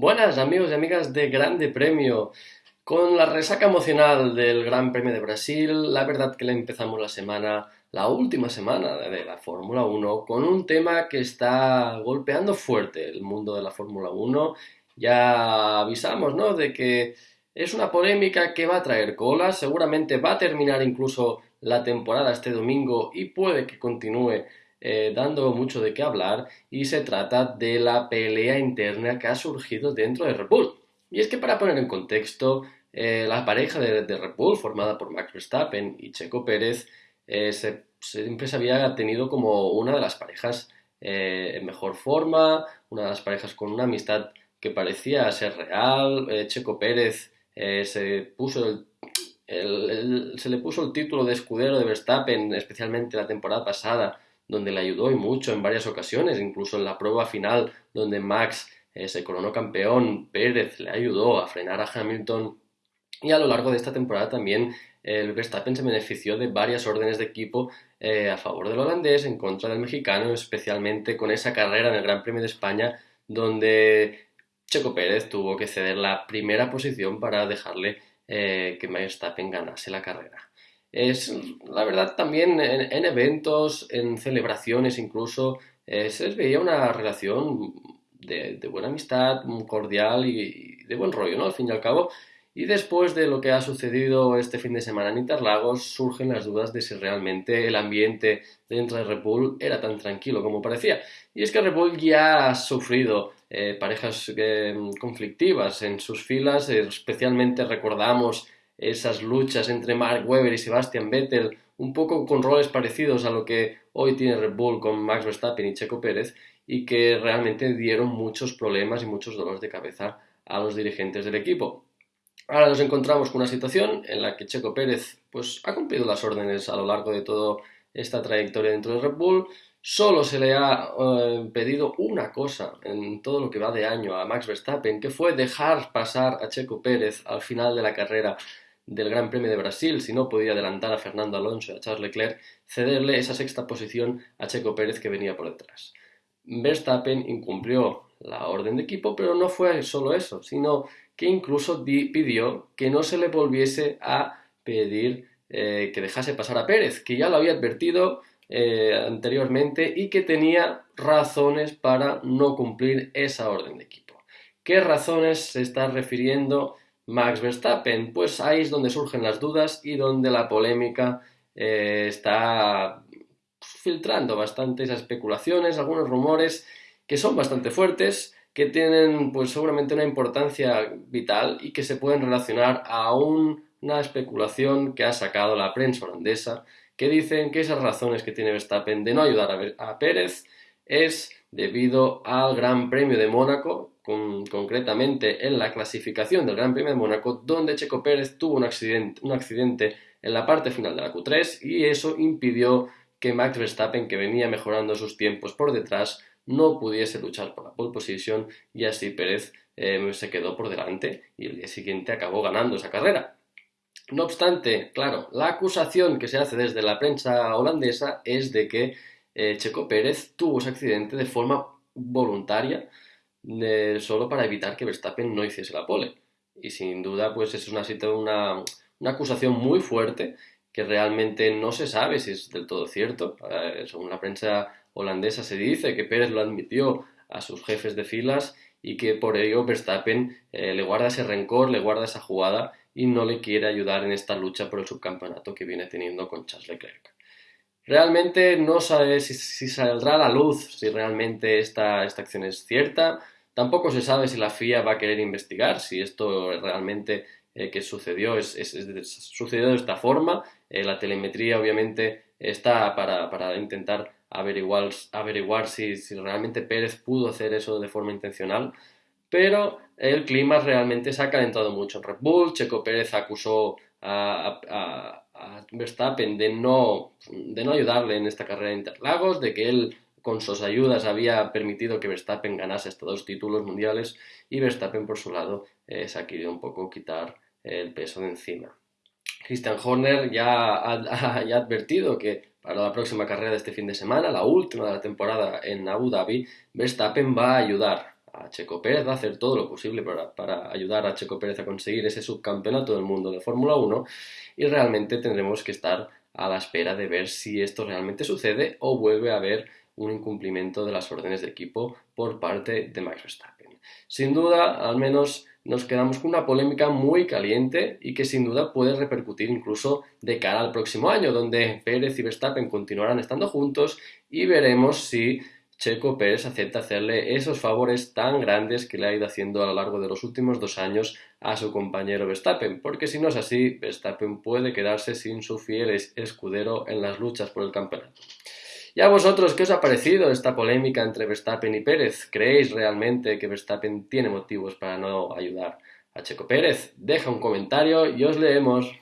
Buenas amigos y amigas de Grande Premio. Con la resaca emocional del Gran Premio de Brasil, la verdad que le empezamos la semana, la última semana de la Fórmula 1, con un tema que está golpeando fuerte el mundo de la Fórmula 1. Ya avisamos, ¿no? De que es una polémica que va a traer cola, seguramente va a terminar incluso la temporada este domingo y puede que continúe eh, dando mucho de qué hablar y se trata de la pelea interna que ha surgido dentro de Red Bull. Y es que para poner en contexto, eh, la pareja de, Red Bull, formada por Max Verstappen y Checo Pérez, eh, siempre se había tenido como una de las parejas en mejor forma, una de las parejas con una amistad que parecía ser real. Checo Pérez se puso se le puso el título de escudero de Verstappen, especialmente la temporada pasada, donde le ayudó y mucho en varias ocasiones, incluso en la prueba final donde Max eh, se coronó campeón, Pérez le ayudó a frenar a Hamilton y a lo largo de esta temporada también el Verstappen se benefició de varias órdenes de equipo eh, a favor del holandés, en contra del mexicano, especialmente con esa carrera en el Gran Premio de España donde Checo Pérez tuvo que ceder la primera posición para dejarle eh, que Verstappen ganase la carrera. Es, la verdad, también en, eventos, en celebraciones incluso, eh, se veía una relación de, buena amistad, cordial y, de buen rollo, ¿no? Al fin y al cabo. Y después de lo que ha sucedido este fin de semana en Interlagos, surgen las dudas de si realmente el ambiente dentro de Red era tan tranquilo como parecía. Y es que Red ya ha sufrido eh, parejas eh, conflictivas en sus filas, especialmente recordamos esas luchas entre Mark Webber y Sebastian Vettel, un poco con roles parecidos a lo que hoy tiene Red Bull con Max Verstappen y Checo Pérez, y que realmente dieron muchos problemas y muchos dolores de cabeza a los dirigentes del equipo. Ahora nos encontramos con una situación en la que Checo Pérez pues, ha cumplido las órdenes a lo largo de toda esta trayectoria dentro de Red Bull. Solo se le ha eh, pedido una cosa en todo lo que va de año a Max Verstappen, que fue dejar pasar a Checo Pérez al final de la carrera del Gran Premio de Brasil, si no podía adelantar a Fernando Alonso y a Charles Leclerc, cederle esa sexta posición a Checo Pérez que venía por detrás. Verstappen incumplió la orden de equipo, pero no fue solo eso, sino que incluso pidió que no se le volviese a pedir eh, que dejase pasar a Pérez, que ya lo había advertido eh, anteriormente y que tenía razones para no cumplir esa orden de equipo. ¿Qué razones se está refiriendo Max Verstappen? Pues ahí es donde surgen las dudas y donde la polémica eh, está filtrando bastantes especulaciones, algunos rumores que son bastante fuertes, que tienen pues seguramente una importancia vital y que se pueden relacionar a una especulación que ha sacado la prensa holandesa, que dicen que esas razones que tiene Verstappen de no ayudar a, a Pérez es debido al Gran Premio de Mónaco, concretamente en la clasificación del Gran Premio de Mónaco, donde Checo Pérez tuvo un accidente, un accidente en la parte final de la Q3 y eso impidió que Max Verstappen, que venía mejorando sus tiempos por detrás, no pudiese luchar por la pole position y así Pérez eh, se quedó por delante y el día siguiente acabó ganando esa carrera. No obstante, claro, la acusación que se hace desde la prensa holandesa es de que eh, Checo Pérez tuvo ese accidente de forma voluntaria solo para evitar que Verstappen no hiciese la pole. Y sin duda, pues es una, una, una acusación muy fuerte que realmente no se sabe si es del todo cierto. Eh, según la prensa holandesa se dice que Pérez lo admitió a sus jefes de filas y que por ello Verstappen eh, le guarda ese rencor, le guarda esa jugada y no le quiere ayudar en esta lucha por el subcampeonato que viene teniendo con Charles Leclerc. Realmente no sabe si, saldrá a la luz si realmente esta, esta acción es cierta. Tampoco se sabe si la FIA va a querer investigar si esto realmente eh, que sucedió es, sucedió de esta forma. Eh, la telemetría obviamente está para, intentar averiguar, averiguar si, realmente Pérez pudo hacer eso de forma intencional. Pero el clima realmente se ha calentado mucho en Red Bull. Checo Pérez acusó a Verstappen de no, de no ayudarle en esta carrera de Interlagos, de que él con sus ayudas había permitido que Verstappen ganase estos dos títulos mundiales y Verstappen por su lado eh, se ha querido un poco quitar el peso de encima. Christian Horner ya ha, ya advertido que para la próxima carrera de este fin de semana, la última de la temporada en Abu Dhabi, Verstappen va a ayudar a Checo Pérez, va a hacer todo lo posible para, para, ayudar a Checo Pérez a conseguir ese subcampeonato del mundo de Fórmula 1 y realmente tendremos que estar a la espera de ver si esto realmente sucede o vuelve a haber un incumplimiento de las órdenes de equipo por parte de Max Verstappen. Sin duda, al menos nos quedamos con una polémica muy caliente y que sin duda puede repercutir incluso de cara al próximo año, donde Pérez y Verstappen continuarán estando juntos y veremos si Checo Pérez acepta hacerle esos favores tan grandes que le ha ido haciendo a lo largo de los últimos dos años a su compañero Verstappen, porque si no es así, Verstappen puede quedarse sin su fiel escudero en las luchas por el campeonato. ¿Y a vosotros qué os ha parecido esta polémica entre Verstappen y Pérez? ¿Creéis realmente que Verstappen tiene motivos para no ayudar a Checo Pérez? Deja un comentario y os leemos.